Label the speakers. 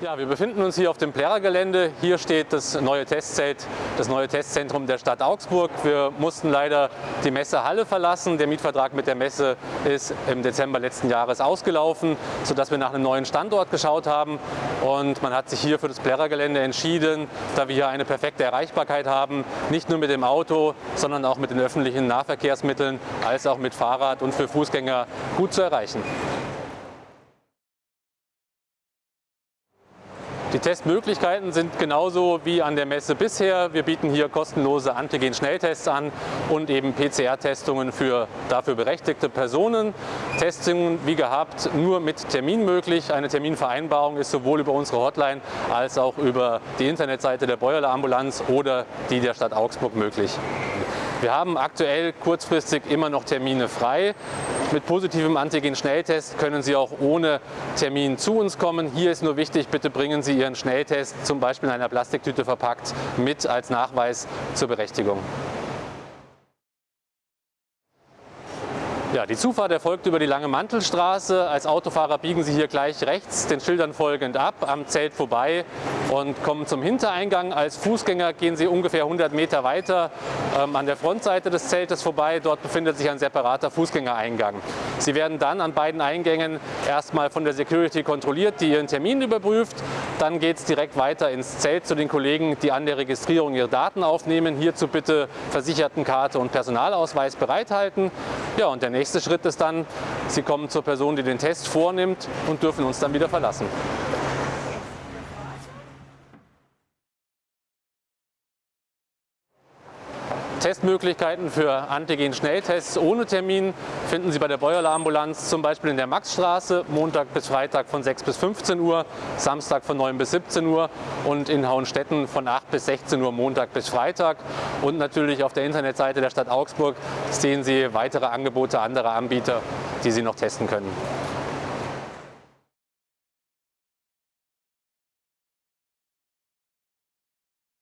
Speaker 1: Ja, wir befinden uns hier auf dem Plärrer-Gelände. Hier steht das neue Testzelt, das neue Testzentrum der Stadt Augsburg. Wir mussten leider die Messehalle verlassen. Der Mietvertrag mit der Messe ist im Dezember letzten Jahres ausgelaufen, sodass wir nach einem neuen Standort geschaut haben. Und man hat sich hier für das Plärrer-Gelände entschieden, da wir hier eine perfekte Erreichbarkeit haben, nicht nur mit dem Auto, sondern auch mit den öffentlichen Nahverkehrsmitteln, als auch mit Fahrrad und für Fußgänger gut zu erreichen. Die Testmöglichkeiten sind genauso wie an der Messe bisher. Wir bieten hier kostenlose Antigen-Schnelltests an und eben PCR-Testungen für dafür berechtigte Personen. Testungen wie gehabt nur mit Termin möglich. Eine Terminvereinbarung ist sowohl über unsere Hotline als auch über die Internetseite der Beuerler Ambulanz oder die der Stadt Augsburg möglich. Wir haben aktuell kurzfristig immer noch Termine frei. Mit positivem Antigen-Schnelltest können Sie auch ohne Termin zu uns kommen. Hier ist nur wichtig, bitte bringen Sie Ihren Schnelltest zum Beispiel in einer Plastiktüte verpackt mit als Nachweis zur Berechtigung. Ja, die Zufahrt erfolgt über die Lange Mantelstraße. Als Autofahrer biegen Sie hier gleich rechts den Schildern folgend ab, am Zelt vorbei und kommen zum Hintereingang. Als Fußgänger gehen Sie ungefähr 100 Meter weiter ähm, an der Frontseite des Zeltes vorbei. Dort befindet sich ein separater Fußgängereingang. Sie werden dann an beiden Eingängen erstmal von der Security kontrolliert, die Ihren Termin überprüft. Dann geht es direkt weiter ins Zelt zu den Kollegen, die an der Registrierung ihre Daten aufnehmen. Hierzu bitte Versichertenkarte und Personalausweis bereithalten. Ja, und der nächste Schritt ist dann, Sie kommen zur Person, die den Test vornimmt und dürfen uns dann wieder verlassen. Testmöglichkeiten für Antigen-Schnelltests ohne Termin finden Sie bei der Beuerler Ambulanz zum Beispiel in der Maxstraße, Montag bis Freitag von 6 bis 15 Uhr, Samstag von 9 bis 17 Uhr und in Hauenstetten von 8 bis 16 Uhr Montag bis Freitag. Und natürlich auf der Internetseite der Stadt Augsburg sehen Sie weitere Angebote anderer Anbieter, die Sie noch testen können.